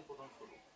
nie podam.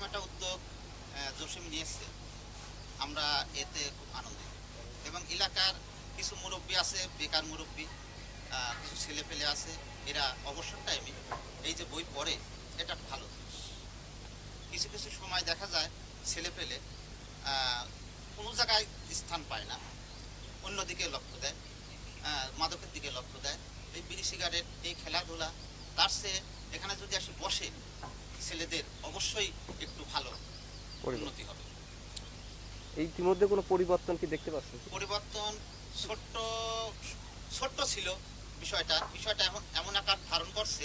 এইরকম একটা উদ্যোগ জসিম নিয়েছে। আমরা এতে খুব আনন্দিত। এবং এলাকার কিছু মুরব্বী আছে, বেকার মুরব্বী কিছু ছেলে পেলে আছে, এরা অবসর টাইমে এই যে বই পড়ে, এটা ভালো কিছু কিছু সময় দেখা যায় ছেলে পেলে কোনো জায়গায় স্থান পায় না, অন্যদিকে লক্ষ্য দেয় মাদকের দিকে লক্ষ্য দেয়। এই বিড়ি সিগারেট এই খেলাধুলা, তার সে এখানে যদি আসে বসে ছেলেদের অবশ্যই একটু ভালো উন্নতি হবে। এই ইতিমধ্যে কোনো পরিবর্তন কি দেখতে পাচ্ছেন? পরিবর্তন ছোট্ট ছোট্ট ছিল বিষয়টা। বিষয়টা এমন এমন আকার ধারণ করছে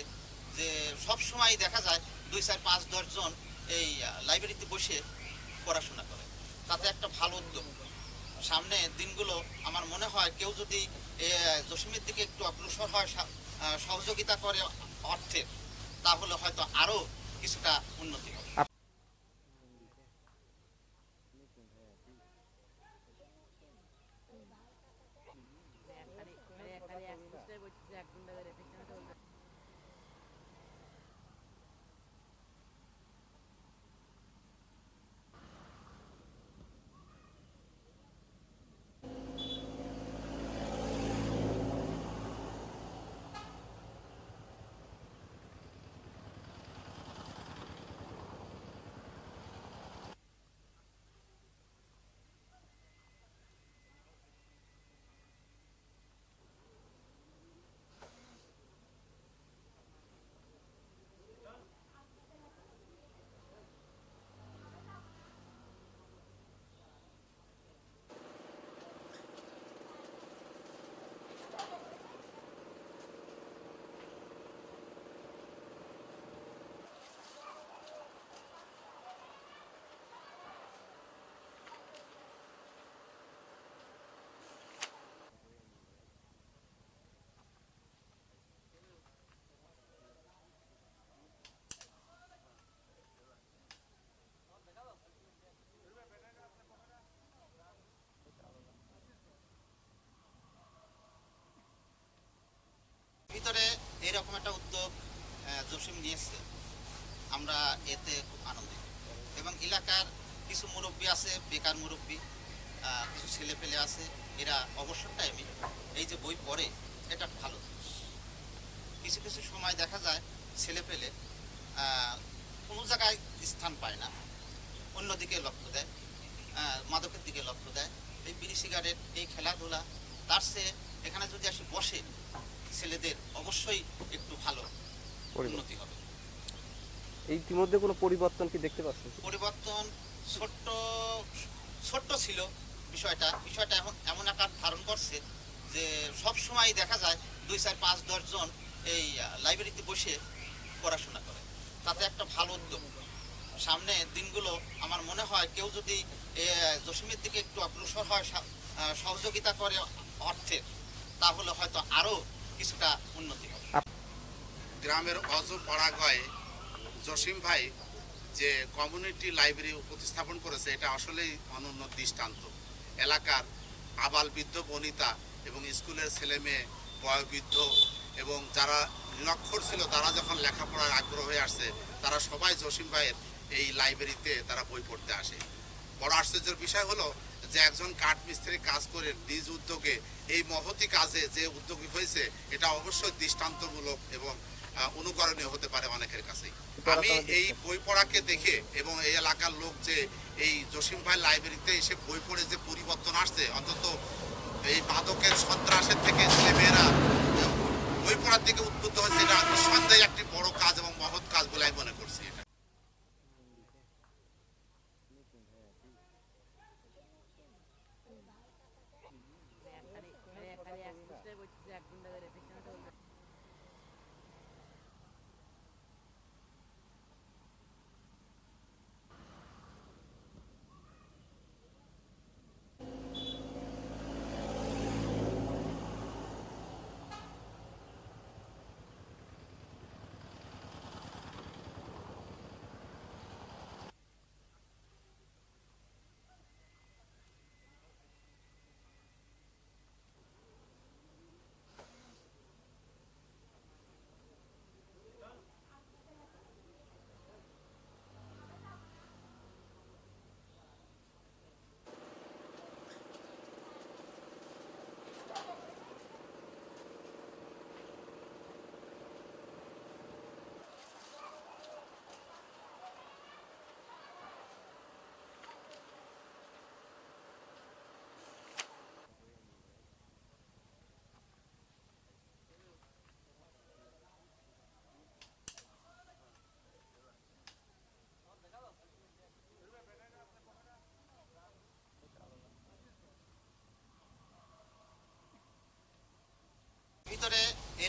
যে সব সময় দেখা যায় দুই চার পাঁচ দশ জন এই লাইব্রেরিতে বসে পড়াশোনা করে। তাতে একটা ভালো উদ্যোগ। সামনে দিনগুলো আমার মনে হয় কেউ যদি জসিমের দিকে একটু অগ্রসর হয় সহযোগিতা করে অর্থের তাহলে হয়তো আরও কিছুটা উন্নতি হবে একখানি একখানি এক পোস্টার ভিতরে এইরকম একটা উদ্যোগ জসিম নিয়েছে। আমরা এতে খুব আনন্দিত। এবং এলাকার কিছু মুরব্বী আছে, বেকার মুরব্বী কিছু ছেলে পেলে আছে, এরা অবসর টাইমে এই যে বই পড়ে, এটা ভালো জিনিস। কিছু কিছু সময় দেখা যায় ছেলে পেলে কোনো জায়গায় স্থান পায় না, অন্যদিকে লক্ষ্য দেয় মাদকের দিকে লক্ষ্য দেয়। এই বিড়ি সিগারেট এই খেলাধুলা, তার সে এখানে যদি আসে বসে ছেলেদের অবশ্যই একটু ভালো উন্নতি হবে। এই ইতিমধ্যে কোনো পরিবর্তন কি দেখতে পাচ্ছেন? পরিবর্তন ছোট্ট ছোট্ট ছিল বিষয়টা। বিষয়টা এমন এমন আকার ধারণ করছে যে সব সময় দেখা যায় দুই চার পাঁচ দশ জন এই লাইব্রেরিতে বসে পড়াশোনা করে। তাতে একটা ভালো উদ্যোগ। সামনে দিনগুলো আমার মনে হয় কেউ যদি জসিমের দিকে একটু অগ্রসর হয় সহযোগিতা করে অর্থের তাহলে হয়তো আরও কিছুটা উন্নতি হবে। গ্রামের অজ পাড়াগয়ে জসিম ভাই যে কমিউনিটি লাইব্রেরি প্রতিস্থাপন করেছে এটা আসলেই অনন্য দৃষ্টান্ত। এলাকার আবাল বৃদ্ধ বনিতা এবং স্কুলের ছেলে মেয়ে বয়োবৃদ্ধ এবং যারা নিরক্ষর ছিল তারা যখন লেখাপড়ার আগ্রহ হয়ে আসছে তারা সবাই জসিম ভাইয়ের এই লাইব্রেরিতে তারা বই পড়তে আসে। বড় আশ্চর্যের বিষয় হলো যে একজন কাঠ মিস্ত্রি কাজ করে নিজ উদ্যোগে এই মহতি কাজে যে উদ্যোগী হয়েছে, এটা অবশ্যই দৃষ্টান্তমূলক এবং অনুকরণীয় হতে পারে অনেকের কাছেই। আমি এই বই পড়াকে দেখে এবং এই এলাকার লোক যে এই জসিম ভাই লাইব্রেরিতে এসে বই পড়ে যে পরিবর্তন আসছে, অন্তত এই মাদকের সন্ত্রাসের থেকে ছেলেমেয়েরা বই পড়ার দিকে উদ্বুদ্ধ হচ্ছে এটা নিঃসন্দেহে একটি বড় কাজ এবং মহৎ কাজ বলে আমি মনে করছি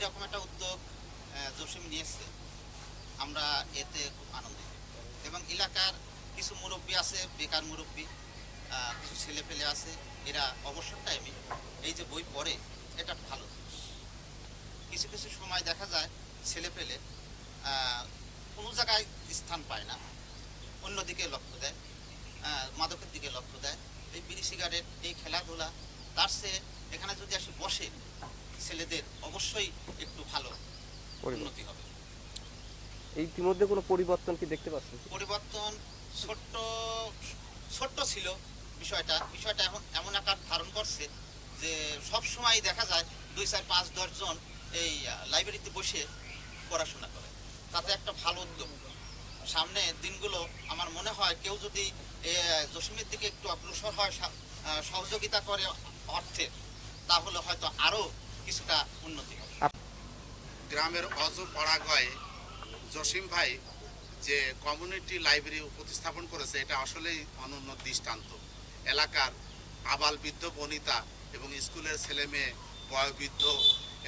এরকম একটা উদ্যোগ জসিম নিয়েছে। আমরা এতে খুব আনন্দিত। এবং এলাকার কিছু মুরব্বী আছে, বেকার মুরব্বী কিছু ছেলে পেলে আছে, এরা অবসর টাইমে এই যে বই পড়ে, এটা ভালো কিছু কিছু সময় দেখা যায় ছেলে পেলে কোনো জায়গায় স্থান পায় না, অন্যদিকে লক্ষ্য দেয় মাদকের দিকে লক্ষ্য দেয়। এই বিড়ি সিগারেট এই খেলাধুলা, তার সে এখানে যদি আসে বসে ছেলেদের অবশ্যই একটু ভালো উন্নতি হবে। ইতিমধ্যে কোনো পরিবর্তন কি দেখতে পাচ্ছেন? পরিবর্তন ছোট্ট ছোট্ট ছিল বিষয়টা। বিষয়টা এখন এমন আকার ধারণ করছে যে সব সময় দেখা যায় দুই চার পাঁচ দশ জন এই লাইব্রেরিতে বসে পড়াশোনা করে। তাতে একটা ভালো উদ্যোগ। সামনে দিনগুলো আমার মনে হয় কেউ যদি জসিমের দিকে একটু অগ্রসর হয় সহযোগিতা করে অর্থের তাহলে হয়তো আরও কিছুটা উন্নতি হবে। গ্রামের অজ পাড়াগয়ে জসিম ভাই যে কমিউনিটি লাইব্রেরি প্রতিস্থাপন করেছে এটা আসলেই অনন্য দৃষ্টান্ত। এলাকার আবাল বৃদ্ধ বনিতা এবং স্কুলের ছেলে মেয়ে বয়োবৃদ্ধ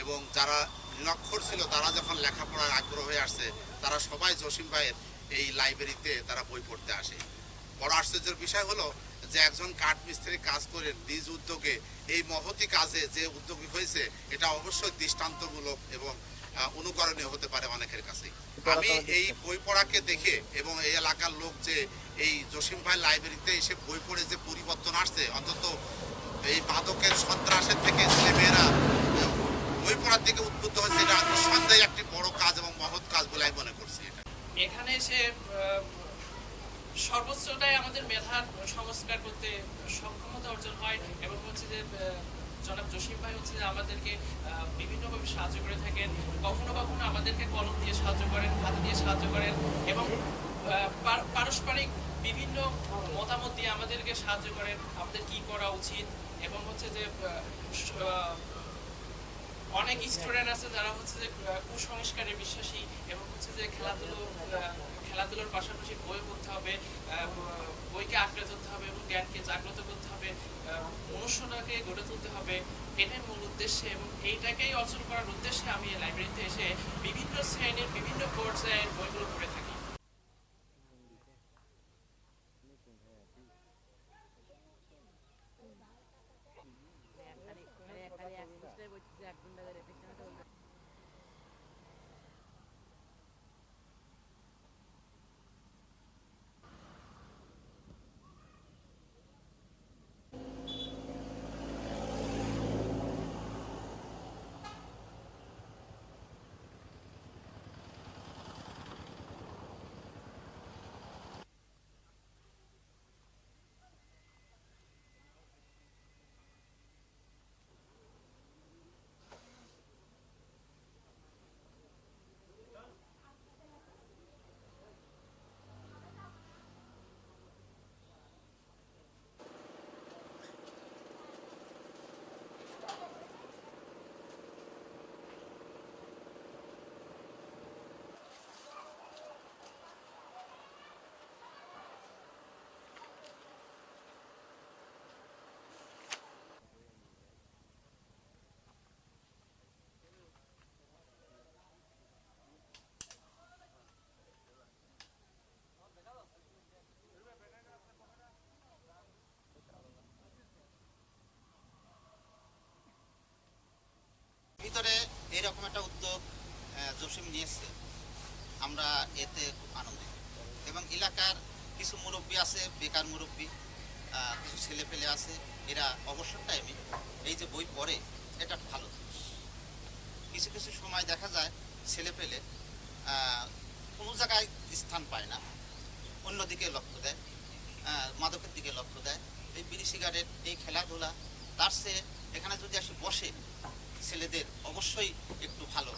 এবং যারা নিরক্ষর ছিল তারা যখন লেখাপড়ার আগ্রহ হয়ে আসছে তারা সবাই জসিম ভাইয়ের এই লাইব্রেরিতে তারা বই পড়তে আসে। বড় আশ্চর্যের বিষয় হলো যে একজন কাঠ মিস্ত্রি কাজ করে নিজ উদ্যোগে এই মহতি কাজে যে উদ্যোগী হয়েছে এটা অবশ্যই দৃষ্টান্তমূলক এবং অনুকরণীয় হতে পারে অনেকের কাছে আমি এই বই পড়াকে দেখে এবং এই এলাকার লোক যে এই জসিম ভাই লাইব্রেরিতে এসে বই পড়ে যে পরিবর্তন আসছে অন্তত এই মাদকের সন্ত্রাসের থেকে ছেলেমেয়েরা বই পড়ার দিকে উদ্বুদ্ধ হয়েছে এটা নিঃসন্দেহে একটি বড় কাজ এবং মহৎ কাজ বলে আমি মনে করছি এটা। এখানে এসে সর্বোচ্চটাই আমাদের মেধার সংস্কার করতে সক্ষমতা অর্জন হয় এবং হচ্ছে যে জনাব জসিম ভাই হচ্ছে যে আমাদেরকে বিভিন্নভাবে সাহায্য করে থাকেন। কখনো কখনো আমাদেরকে কলম দিয়ে সাহায্য করেন হাতে দিয়ে সাহায্য করেন এবং পারস্পরিক বিভিন্ন মতামত দিয়ে আমাদেরকে সাহায্য করেন, আমাদের কি করা উচিত এবং হচ্ছে যে অনেক স্টুডেন্ট আছে যারা হচ্ছে যে কুসংস্কারে বিশ্বাসী এবং হচ্ছে যে খেলাধুলো খেলাধুলোর পাশাপাশি বই পড়তে হবে বইকে আঁকড়ে ধরতে হবে এবং জ্ঞানকে জাগ্রত করতে হবে মনুষ্যটাকে গড়ে তুলতে হবে। এটাই মূল উদ্দেশ্যে এবং এইটাকেই অর্জন করার উদ্দেশ্যে আমি লাইব্রেরিতে এসে বিভিন্ন শ্রেণির বিভিন্ন পর্যায়ের বইগুলো পড়ে থাকি। বুঝতে এরকম একটা উদ্যোগ জসিম নিয়েছে। আমরা এতে খুব আনন্দিত। এবং এলাকার কিছু মুরব্বী আছে, বেকার মুরব্বী কিছু ছেলে পেলে আছে, এরা অবসর টাইমে এই যে বই পড়ে, এটা ভালো জিনিস। কিছু কিছু সময় দেখা যায় ছেলে পেলে কোনো জায়গায় স্থান পায় না, অন্যদিকে লক্ষ্য দেয় মাদকের দিকে লক্ষ্য দেয়। এই বিড়ি সিগারেট এই খেলাধুলা, তার সে এখানে যদি আসে বসে ছেলেদের অবশ্যই একটু ভালো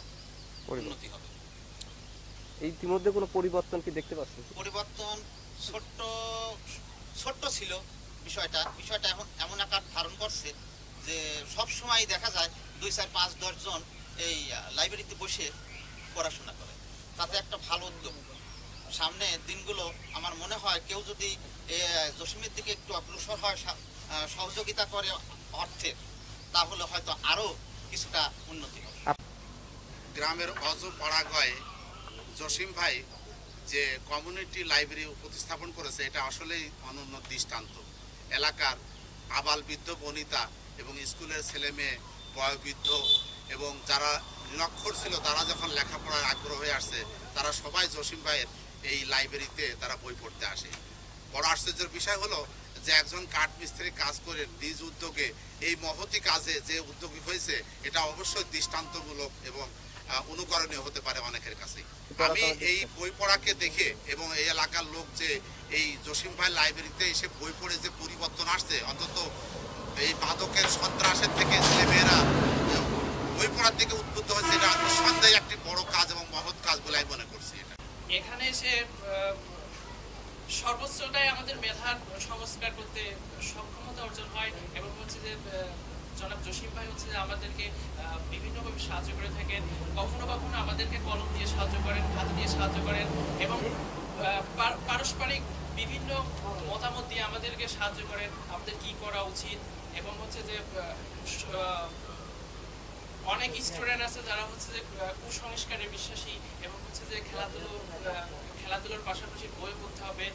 উন্নতি হবে। এই ইতিমধ্যে কোনো পরিবর্তন কি দেখতে পাচ্ছেন? পরিবর্তন ছোট্ট ছোট্ট ছিল বিষয়টা। বিষয়টা এখন এমন আকার ধারণ করছে যে সব সময় দেখা যায় দুই চার পাঁচ দশ জন এই লাইব্রেরিতে বসে পড়াশোনা করে। তাতে একটা ভালো উদ্যোগ। সামনে দিনগুলো আমার মনে হয় কেউ যদি জসিমের দিকে একটু অগ্রসর হয় সহযোগিতা করে অর্থের তাহলে হয়তো আরও কিছুটা উন্নতি হবে। গ্রামের অজ পাড়াগয়ে জসিম ভাই যে কমিউনিটি লাইব্রেরি প্রতিস্থাপন করেছে এটা আসলেই অনন্য দৃষ্টান্ত। এলাকার আবাল বৃদ্ধ বনিতা এবং স্কুলের ছেলে মেয়ে বয়োবৃদ্ধ এবং যারা নিরক্ষর ছিল তারা যখন লেখাপড়ার আগ্রহ হয়ে আসছে তারা সবাই জসিম ভাইয়ের এই লাইব্রেরিতে তারা বই পড়তে আসে। বড় আশ্চর্যের বিষয় হলো যে একজন কাঠ মিস্ত্রি কাজ করে নিজ উদ্যোগে এই মহতি কাজে যে উদ্যোগী হয়েছে এটা অবশ্যই দৃষ্টান্তমূলক এবং অনুকরণীয় হতে পারে অনেকের কাছে আমি এই বই পড়াকে দেখে এবং এই এলাকার লোক যে এই জসিম ভাই লাইব্রেরিতে এসে বই পড়ে যে পরিবর্তন আসছে অন্তত এই মাদকের সন্ত্রাসের থেকে ছেলেমেয়েরা বই পড়ার দিকে উদ্বুদ্ধ হয়েছে এটা নিঃসন্দেহে একটি বড় কাজ এবং মহৎ কাজ বলে আমি মনে করছি এটা। এখানে এসে সর্বোচ্চটাই আমাদের মেধার সংস্কার করতে সক্ষমতা অর্জন হয় এবং হচ্ছে যে জনাব জসিম ভাই হচ্ছে যে আমাদেরকে বিভিন্নভাবে সাহায্য করে থাকেন। কখনো কখনো আমাদেরকে কলম দিয়ে সাহায্য করেন হাত দিয়ে সাহায্য করেন এবং পারস্পরিক বিভিন্ন মতামত দিয়ে আমাদেরকে সাহায্য করেন, আমাদের কি করা উচিত এবং হচ্ছে যে অনেক স্টুডেন্ট আছে যারা হচ্ছে যে কুসংস্কারে বিশ্বাসী এবং হচ্ছে যে খেলাধুলো খেলাধুলোর পাশাপাশি বই পড়তে হবে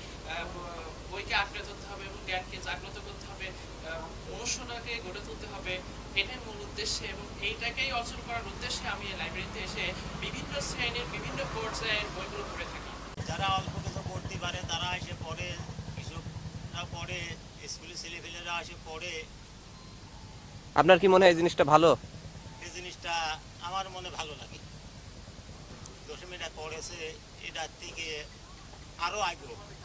বইকে আঁকড়ে ধরতে হবে এবং জ্ঞানকে জাগ্রত করতে হবে মনুষ্যটাকে গড়ে তুলতে হবে। এটাই মূল উদ্দেশ্যে এবং এইটাকেই অর্জন করার উদ্দেশ্যে আমি এই লাইব্রেরিতে এসে বিভিন্ন শ্রেণির বিভিন্ন পর্যায়ের বইগুলো পড়ে থাকি। যারা অল্প কিছু পড়তে পারে তারা এসে পড়ে কিছু পড়ে স্কুলের ছেলেপেলেরা এসে পড়ে। আপনার কি মনে হয় এই জিনিসটা ভালো? এই জিনিসটা আমার মনে ভালো লাগে। দশমীটা করেছে থেকে আরও আগ্রহ।